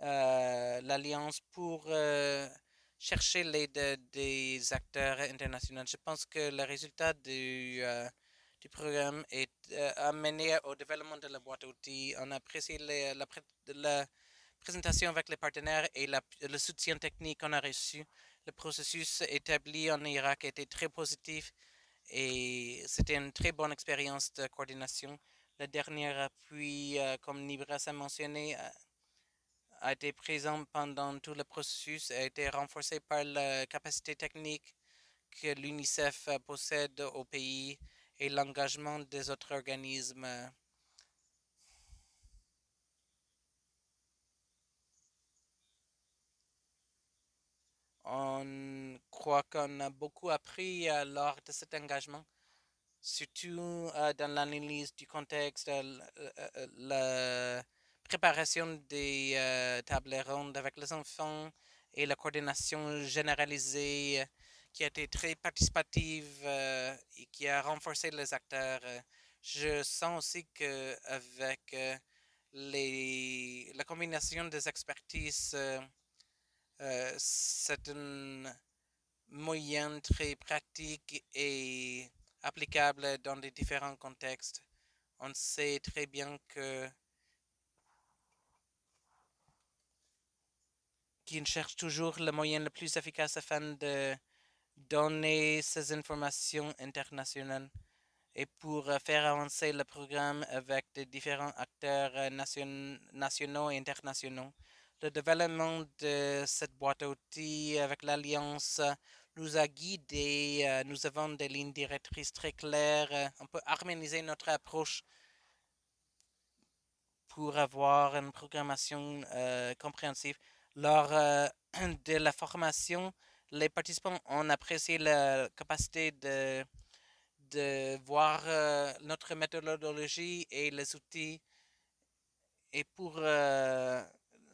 euh, l'Alliance pour euh, chercher l'aide de- des acteurs internationaux. Je pense que le résultat du, programme est amené au développement de la boîte à outils. On a apprécié les- la, la présentation avec les partenaires et le soutien technique qu'on a reçu. Le processus établi en Irak était très positif et c'était une très bonne expérience de coordination. Le dernier appui, euh, comme Nibras a mentionné, a, a été présent pendant tout le processus et a été renforcé par la capacité technique que l'UNICEF euh, possède au pays et l'engagement des autres organismes. On croit qu'on a beaucoup appris euh, lors de cet engagement, surtout euh, dans l'analyse du contexte, euh, la préparation des tables rondes avec les enfants et la coordination généralisée qui a été très participative et qui a renforcé les acteurs. Je sens aussi que avec euh, les, la combinaison des expertises, euh, c'est un moyen très pratique et applicable dans les différents contextes. On sait très bien que qu'ils cherchent toujours le moyen le plus efficace afin de donner ces informations internationales et pour faire avancer le programme avec des différents acteurs euh, nation- nationaux et internationaux. Le développement de cette boîte à outils avec l'Alliance nous a guidés. euh, Nous avons des lignes directrices très claires. euh, On peut harmoniser notre approche pour avoir une programmation euh, compréhensive. Lors de la formation, les participants ont apprécié la capacité de, de voir notre méthodologie et les outils et pour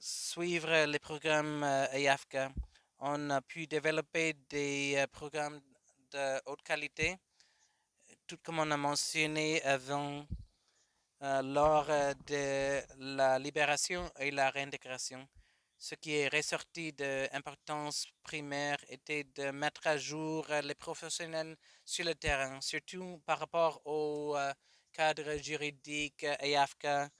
suivre les programmes euh, EAFCA, on a pu développer des euh, programmes de haute qualité, tout comme on a mentionné avant, euh, lors de la libération et la réintégration. ce qui est ressorti d'importance primaire était de mettre à jour les professionnels sur le terrain, surtout par rapport au cadre juridique EAFCA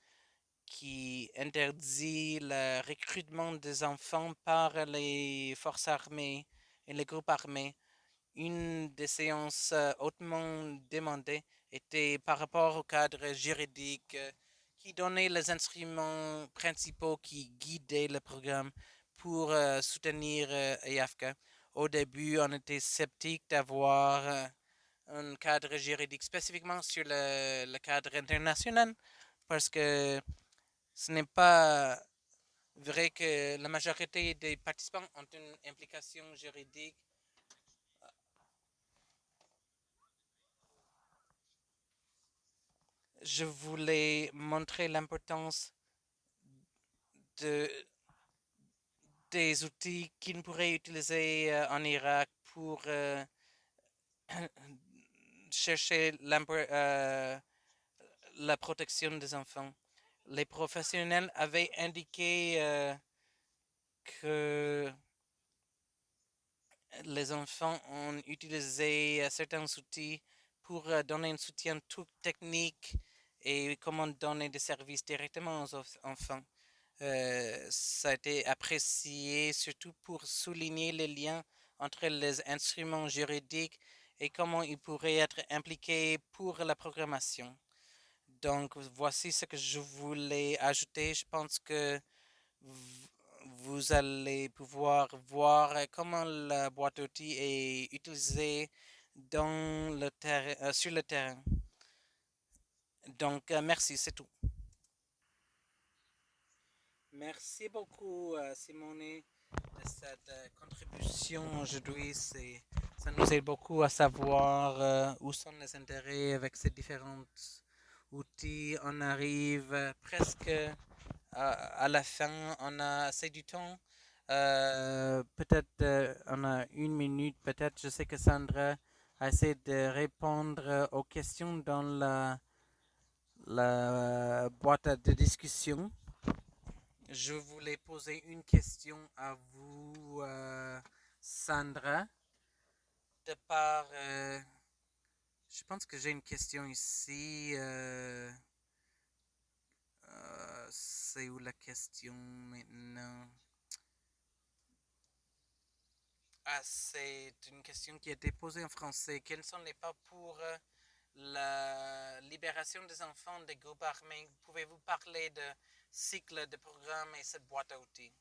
qui interdit le recrutement des enfants par les forces armées et les groupes armés. Une des séances hautement demandées était par rapport au cadre juridique qui donnait les instruments principaux qui guidaient le programme pour soutenir EAFCA. Au début, on était sceptique d'avoir un cadre juridique spécifiquement sur le cadre international parce que ce n'est pas vrai que la majorité des participants ont une implication juridique. Je voulais montrer l'importance de, des outils qu'on pourrait utiliser en Irak pour chercher la protection des enfants les professionnels avaient indiqué euh, que les enfants ont utilisé euh, certains outils pour euh, donner un soutien tout technique et comment donner des services directement aux enfants. ça a été apprécié surtout pour souligner les liens entre les instruments juridiques et comment ils pourraient être impliqués pour la programmation. Donc, voici ce que je voulais ajouter. Je pense que vous allez pouvoir voir comment la boîte outils est utilisée dans le euh, sur le terrain. Donc, euh, merci, c'est tout. Merci beaucoup, euh, Simone, de cette contribution aujourd'hui. Ça nous aide beaucoup à savoir où sont les intérêts avec ces différentes outils. On arrive presque à, la fin. On a assez du temps. Euh, peut-être euh, on a une minute. Peut-être je sais que Sandra a essayé de répondre aux questions dans la, la boîte de discussion. Je voulais poser une question à vous, euh, Sandra, de par je pense que j'ai une question ici. Euh, euh, c'est où la question maintenant? Ah, c'est une question qui a été posée en français. Quels sont les pas pour euh, la libération des enfants des groupes armés? Pouvez-vous parler de cycle de programme et cette boîte à outils?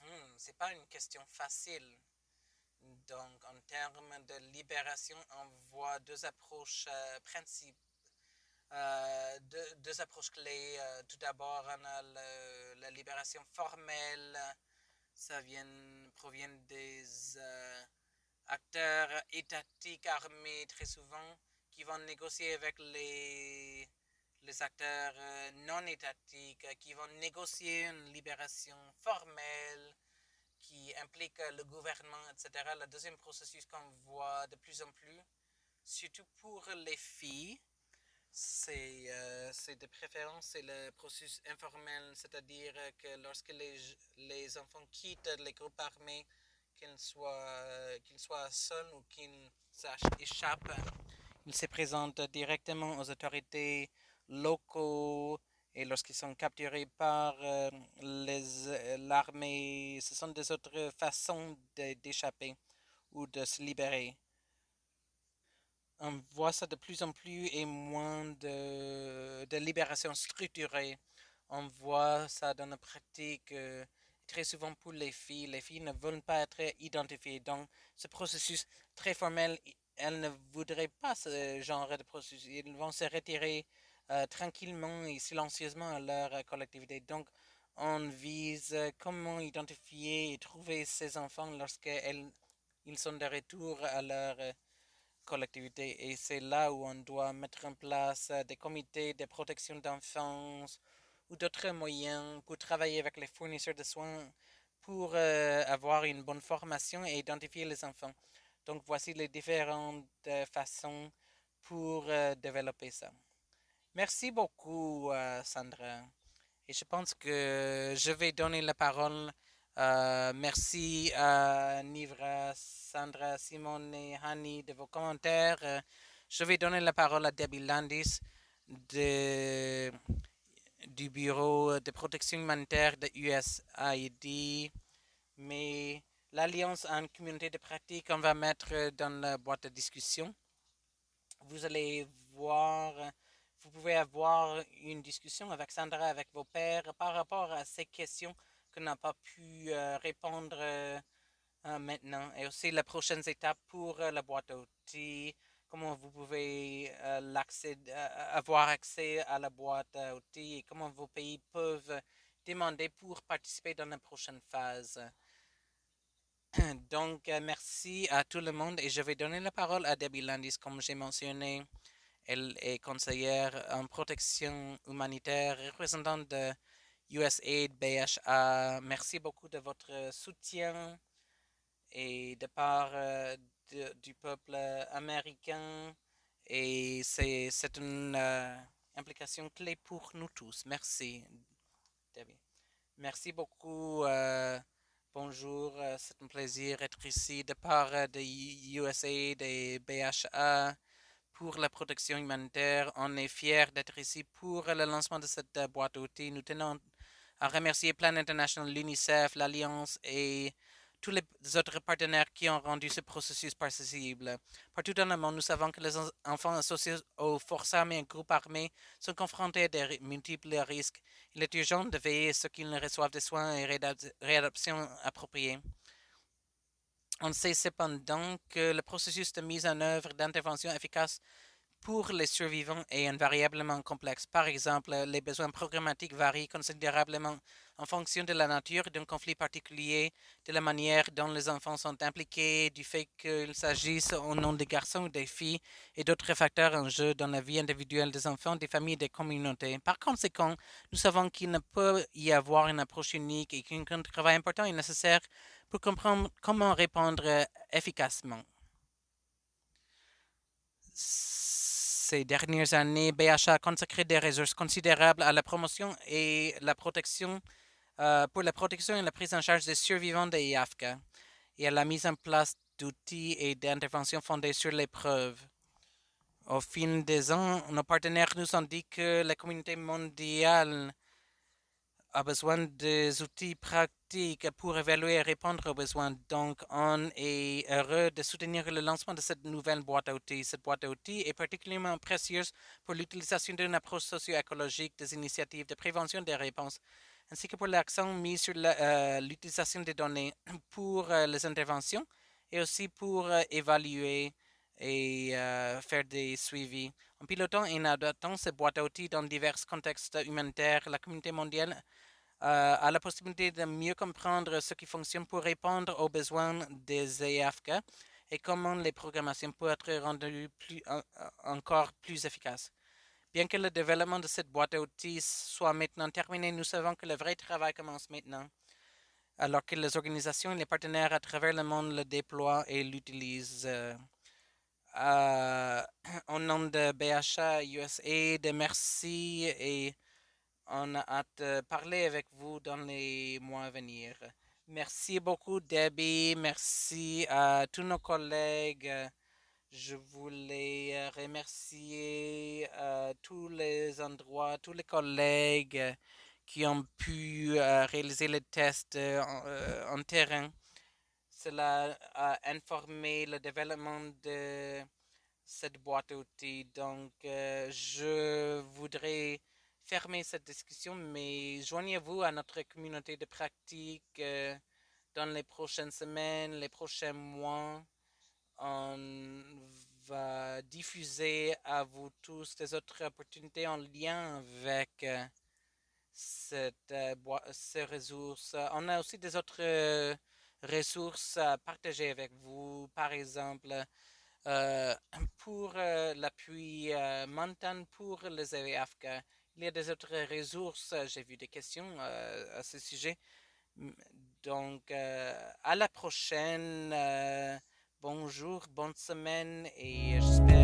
Hmm, c'est pas une question facile. Donc, en termes de libération, on voit deux approches euh, principales. Euh, deux, approches clés. Euh, tout d'abord, on a la libération formelle. Ça vient, provient des acteurs étatiques armés très souvent qui vont négocier avec les, les acteurs non étatiques, qui vont négocier une libération formelle qui implique le gouvernement, etc. Le deuxième processus qu'on voit de plus en plus, surtout pour les filles, c'est euh, de préférence c'est le processus informel, c'est-à-dire que lorsque les, les, enfants quittent les groupes armés, qu'ils soient, qu'ils soient seuls ou qu'ils s'échappent, ils se présentent directement aux autorités locaux, et lorsqu'ils sont capturés par euh, euh, l'armée, ce sont des autres façons d'échapper ou de se libérer. On voit ça de plus en plus et moins de, libération structurée. On voit ça dans la pratique euh, très souvent pour les filles. Les filles ne veulent pas être identifiées. Donc, ce processus très formel, elles ne voudraient pas ce genre de processus. Ils vont se retirer euh, tranquillement et silencieusement à leur euh, collectivité. Donc, on vise euh, comment identifier et trouver ces enfants lorsqu'ils sont de retour à leur collectivité. Et c'est là où on doit mettre en place des comités de protection d'enfance ou d'autres moyens pour travailler avec les fournisseurs de soins pour avoir une bonne formation et identifier les enfants. Donc voici les différentes façons pour développer ça. Merci beaucoup, euh, Sandra. Et je pense que je vais donner la parole. euh, merci à Nivra, Sandra, Simone et Hani de vos commentaires. Euh, je vais donner la parole à Debbie Landis du Bureau de protection humanitaire de USAID. Mais l'Alliance en communauté de pratique, on va mettre dans la boîte de discussion. Vous allez voir vous pouvez avoir une discussion avec Sandra, avec vos pères, par rapport à ces questions qu'on n'a pas pu euh, répondre euh, euh, maintenant. Et aussi les prochaines étapes pour la boîte à outils, comment vous pouvez avoir accès à la boîte à outils et comment vos pays peuvent demander pour participer dans la prochaine phase. Donc, merci à tout le monde et je vais donner la parole à Debbie Landis, comme j'ai mentionné. Elle est conseillère en protection humanitaire, représentante de USAID BHA. Merci beaucoup de votre soutien et de part euh, de, du peuple américain. Et c'est une euh, implication clé pour nous tous. Merci, Debbie. Merci beaucoup. Euh, bonjour, c'est un plaisir d'être ici de part de USAID et BHA pour la protection humanitaire. On est fiers d'être ici pour le lancement de cette euh, boîte d'outils. Nous tenons à remercier Plan International, l'UNICEF, l'Alliance et tous les autres partenaires qui ont rendu ce processus possible. Partout dans le monde, nous savons que les enfants associés aux forces armées et groupes armés sont confrontés à de multiples risques. Il est urgent de veiller à ce qu'ils reçoivent des soins et réadaptations appropriés. On sait cependant que le processus de mise en œuvre d'intervention efficace pour les survivants est invariablement complexe. Par exemple, les besoins programmatiques varient considérablement en fonction de la nature d'un conflit particulier, de la manière dont les enfants sont impliqués, du fait qu'il s'agisse au nom des garçons ou des filles et d'autres facteurs en jeu dans la vie individuelle des enfants, des familles et des communautés. Par conséquent, nous savons qu'il ne peut y avoir une approche unique et qu'un travail important est nécessaire pour comprendre comment répondre efficacement ces dernières années, BHA a consacré des ressources considérables à la promotion et la protection euh, pour la protection et la prise en charge des survivants des IAFCA et à la mise en place d'outils et d'interventions fondés sur les preuves. Au fil des ans, nos partenaires nous ont dit que la communauté mondiale a besoin des outils pratiques pour évaluer et répondre aux besoins. Donc, on est heureux de soutenir le lancement de cette nouvelle boîte à outils. Cette boîte à outils est particulièrement précieuse pour l'utilisation d'une approche socio-écologique des initiatives de prévention des réponses, ainsi que pour l'accent mis sur euh, l'utilisation des données pour euh, les interventions et aussi pour euh, évaluer et faire des suivis. En pilotant et en adaptant ces boîtes à outils dans divers contextes humanitaires, la communauté mondiale euh, a la possibilité de mieux comprendre ce qui fonctionne pour répondre aux besoins des EFK et comment les programmations peuvent être rendues encore plus efficaces. Bien que le développement de cette boîte à outils soit maintenant terminé, nous savons que le vrai travail commence maintenant, alors que les organisations et les partenaires à travers le monde le déploient et l'utilisent. Euh, au nom de BHA USA, merci et on a hâte de parler avec vous dans les mois à venir. Merci beaucoup, Debbie. Merci à tous nos collègues. Je voulais remercier euh, tous les endroits, tous les collègues qui ont pu euh, réaliser les tests euh, en, terrain. Cela a informé le développement de cette boîte à outils. Donc, je voudrais fermer cette discussion, mais joignez-vous à notre communauté de pratique euh, dans les prochaines semaines, les prochains mois. On va diffuser à vous tous des autres opportunités en lien avec euh, euh, ces ressources. On a aussi des autres ressources à partager avec vous, par exemple, pour l'appui mental pour les EFK il y a des autres ressources. Euh, j'ai vu des questions euh, à ce sujet. Donc, euh, à la prochaine. bonjour, bonne semaine et j'espère